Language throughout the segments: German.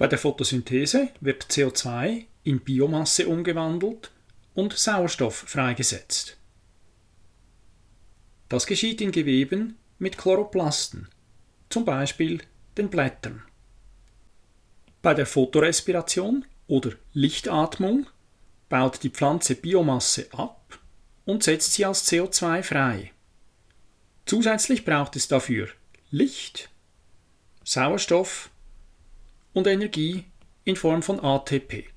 Bei der Photosynthese wird CO2 in Biomasse umgewandelt und Sauerstoff freigesetzt. Das geschieht in Geweben mit Chloroplasten, zum Beispiel den Blättern. Bei der Photorespiration oder Lichtatmung baut die Pflanze Biomasse ab und setzt sie als CO2 frei. Zusätzlich braucht es dafür Licht, Sauerstoff und Energie in Form von ATP.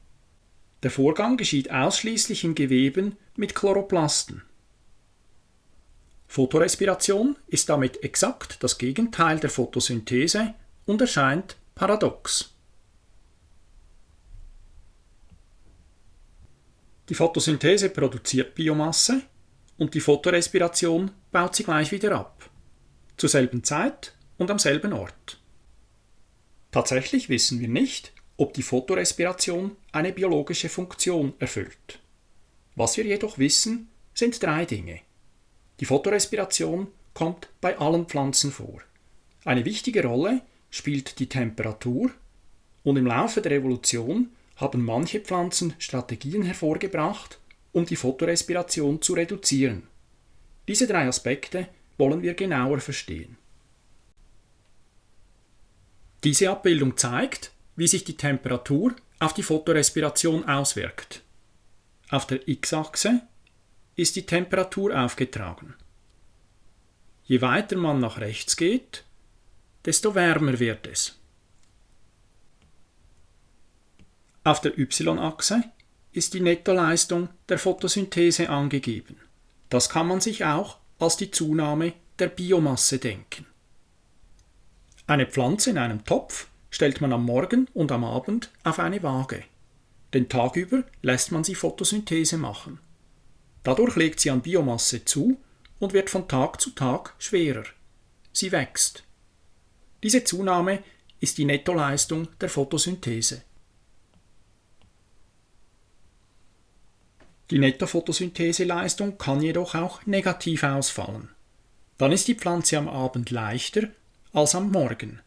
Der Vorgang geschieht ausschließlich in Geweben mit Chloroplasten. Photorespiration ist damit exakt das Gegenteil der Photosynthese und erscheint paradox. Die Photosynthese produziert Biomasse und die Photorespiration baut sie gleich wieder ab. Zur selben Zeit und am selben Ort. Tatsächlich wissen wir nicht, ob die Photorespiration eine biologische Funktion erfüllt. Was wir jedoch wissen, sind drei Dinge. Die Photorespiration kommt bei allen Pflanzen vor. Eine wichtige Rolle spielt die Temperatur und im Laufe der Evolution haben manche Pflanzen Strategien hervorgebracht, um die Photorespiration zu reduzieren. Diese drei Aspekte wollen wir genauer verstehen. Diese Abbildung zeigt, wie sich die Temperatur auf die Photorespiration auswirkt. Auf der x-Achse ist die Temperatur aufgetragen. Je weiter man nach rechts geht, desto wärmer wird es. Auf der y-Achse ist die Nettoleistung der Photosynthese angegeben. Das kann man sich auch als die Zunahme der Biomasse denken. Eine Pflanze in einem Topf stellt man am Morgen und am Abend auf eine Waage. Den Tag über lässt man sie Photosynthese machen. Dadurch legt sie an Biomasse zu und wird von Tag zu Tag schwerer. Sie wächst. Diese Zunahme ist die Nettoleistung der Photosynthese. Die Nettophotosyntheseleistung kann jedoch auch negativ ausfallen. Dann ist die Pflanze am Abend leichter als am Morgen.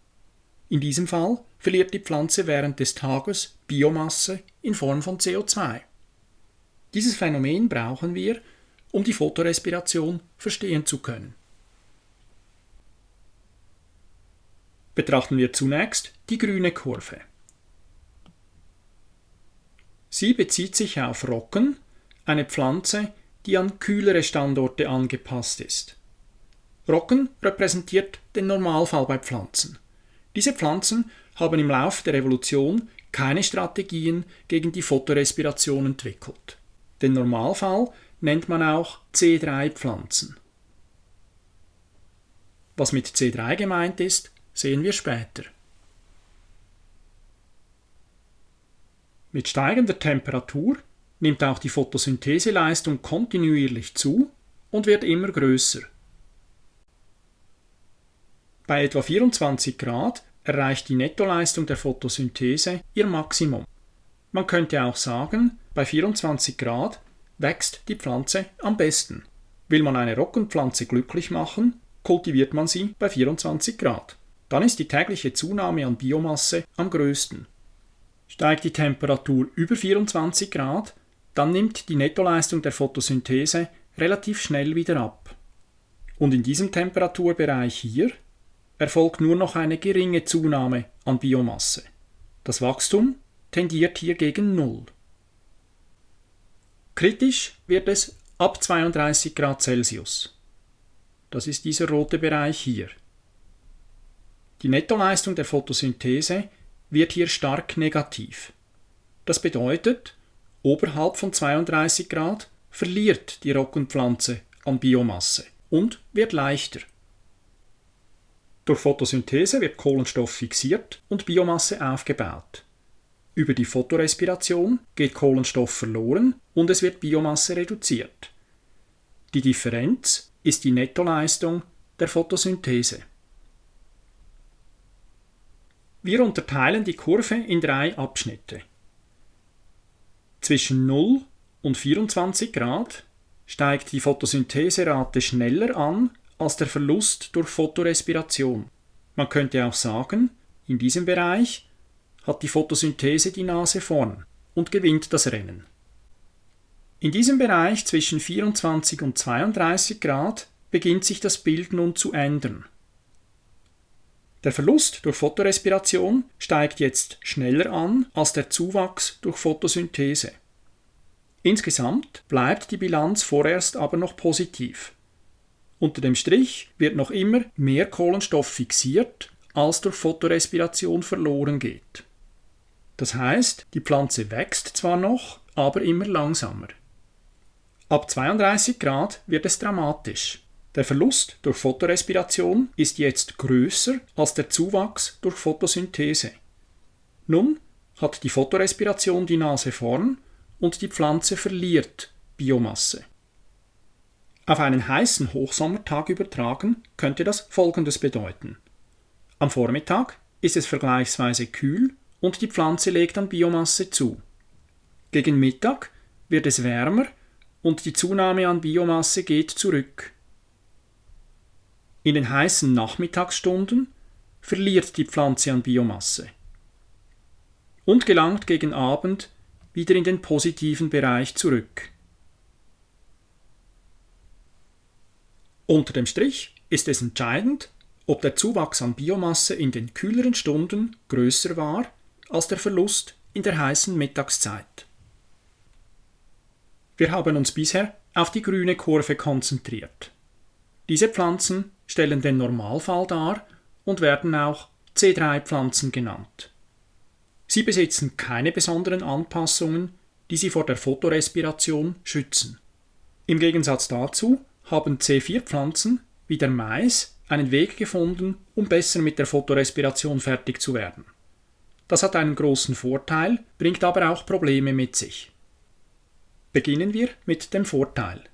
In diesem Fall verliert die Pflanze während des Tages Biomasse in Form von CO2. Dieses Phänomen brauchen wir, um die Photorespiration verstehen zu können. Betrachten wir zunächst die grüne Kurve. Sie bezieht sich auf Rocken, eine Pflanze, die an kühlere Standorte angepasst ist. Rocken repräsentiert den Normalfall bei Pflanzen. Diese Pflanzen haben im Lauf der Evolution keine Strategien gegen die Photorespiration entwickelt. Den Normalfall nennt man auch C3-Pflanzen. Was mit C3 gemeint ist, sehen wir später. Mit steigender Temperatur nimmt auch die Photosyntheseleistung kontinuierlich zu und wird immer größer. Bei etwa 24 Grad erreicht die Nettoleistung der Photosynthese ihr Maximum. Man könnte auch sagen, bei 24 Grad wächst die Pflanze am besten. Will man eine Roggenpflanze glücklich machen, kultiviert man sie bei 24 Grad. Dann ist die tägliche Zunahme an Biomasse am größten. Steigt die Temperatur über 24 Grad, dann nimmt die Nettoleistung der Photosynthese relativ schnell wieder ab. Und in diesem Temperaturbereich hier erfolgt nur noch eine geringe Zunahme an Biomasse. Das Wachstum tendiert hier gegen Null. Kritisch wird es ab 32 Grad Celsius. Das ist dieser rote Bereich hier. Die Nettoleistung der Photosynthese wird hier stark negativ. Das bedeutet, oberhalb von 32 Grad verliert die Roggenpflanze an Biomasse und wird leichter. Durch Photosynthese wird Kohlenstoff fixiert und Biomasse aufgebaut. Über die Photorespiration geht Kohlenstoff verloren und es wird Biomasse reduziert. Die Differenz ist die Nettoleistung der Photosynthese. Wir unterteilen die Kurve in drei Abschnitte. Zwischen 0 und 24 Grad steigt die Photosyntheserate schneller an als der Verlust durch Photorespiration. Man könnte auch sagen, in diesem Bereich hat die Photosynthese die Nase vorn und gewinnt das Rennen. In diesem Bereich zwischen 24 und 32 Grad beginnt sich das Bild nun zu ändern. Der Verlust durch Photorespiration steigt jetzt schneller an als der Zuwachs durch Photosynthese. Insgesamt bleibt die Bilanz vorerst aber noch positiv. Unter dem Strich wird noch immer mehr Kohlenstoff fixiert, als durch Photorespiration verloren geht. Das heißt, die Pflanze wächst zwar noch, aber immer langsamer. Ab 32 Grad wird es dramatisch. Der Verlust durch Photorespiration ist jetzt größer als der Zuwachs durch Photosynthese. Nun hat die Photorespiration die Nase vorn und die Pflanze verliert Biomasse. Auf einen heißen Hochsommertag übertragen könnte das Folgendes bedeuten. Am Vormittag ist es vergleichsweise kühl und die Pflanze legt an Biomasse zu. Gegen Mittag wird es wärmer und die Zunahme an Biomasse geht zurück. In den heißen Nachmittagsstunden verliert die Pflanze an Biomasse und gelangt gegen Abend wieder in den positiven Bereich zurück. Unter dem Strich ist es entscheidend, ob der Zuwachs an Biomasse in den kühleren Stunden größer war als der Verlust in der heißen Mittagszeit. Wir haben uns bisher auf die grüne Kurve konzentriert. Diese Pflanzen stellen den Normalfall dar und werden auch C3-Pflanzen genannt. Sie besitzen keine besonderen Anpassungen, die sie vor der Photorespiration schützen. Im Gegensatz dazu haben C4-Pflanzen wie der Mais einen Weg gefunden, um besser mit der Photorespiration fertig zu werden. Das hat einen großen Vorteil, bringt aber auch Probleme mit sich. Beginnen wir mit dem Vorteil.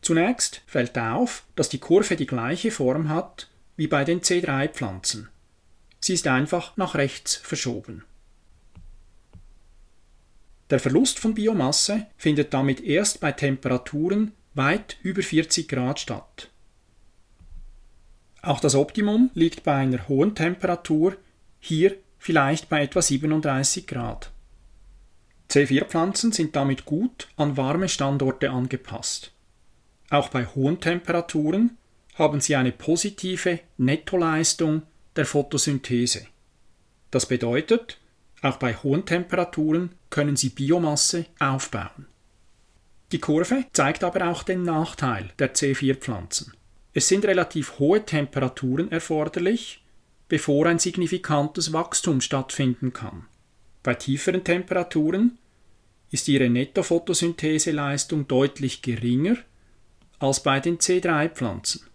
Zunächst fällt auf, dass die Kurve die gleiche Form hat wie bei den C3-Pflanzen. Sie ist einfach nach rechts verschoben. Der Verlust von Biomasse findet damit erst bei Temperaturen weit über 40 Grad statt. Auch das Optimum liegt bei einer hohen Temperatur, hier vielleicht bei etwa 37 Grad. C4-Pflanzen sind damit gut an warme Standorte angepasst. Auch bei hohen Temperaturen haben sie eine positive Nettoleistung der Photosynthese. Das bedeutet, auch bei hohen Temperaturen können sie Biomasse aufbauen. Die Kurve zeigt aber auch den Nachteil der C4-Pflanzen. Es sind relativ hohe Temperaturen erforderlich, bevor ein signifikantes Wachstum stattfinden kann. Bei tieferen Temperaturen ist ihre Nettophotosyntheseleistung deutlich geringer als bei den C3-Pflanzen.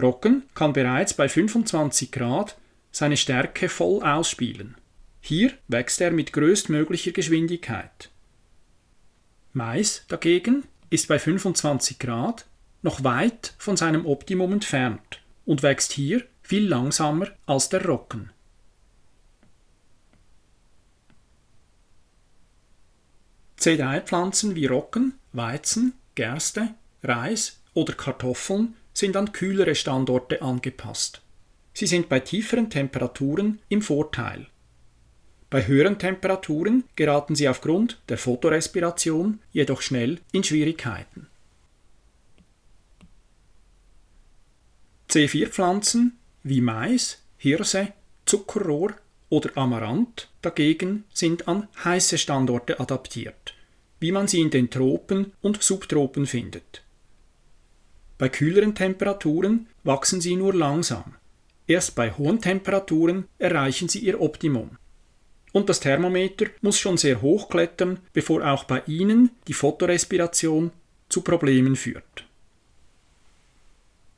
Rocken kann bereits bei 25 Grad seine Stärke voll ausspielen. Hier wächst er mit größtmöglicher Geschwindigkeit. Mais dagegen ist bei 25 Grad noch weit von seinem Optimum entfernt und wächst hier viel langsamer als der Rocken. C3-Pflanzen wie Rocken, Weizen, Gerste, Reis oder Kartoffeln sind an kühlere Standorte angepasst. Sie sind bei tieferen Temperaturen im Vorteil. Bei höheren Temperaturen geraten sie aufgrund der Photorespiration jedoch schnell in Schwierigkeiten. C4-Pflanzen wie Mais, Hirse, Zuckerrohr oder Amaranth dagegen sind an heiße Standorte adaptiert, wie man sie in den Tropen und Subtropen findet. Bei kühleren Temperaturen wachsen sie nur langsam. Erst bei hohen Temperaturen erreichen sie ihr Optimum und das Thermometer muss schon sehr hoch klettern, bevor auch bei ihnen die Photorespiration zu Problemen führt.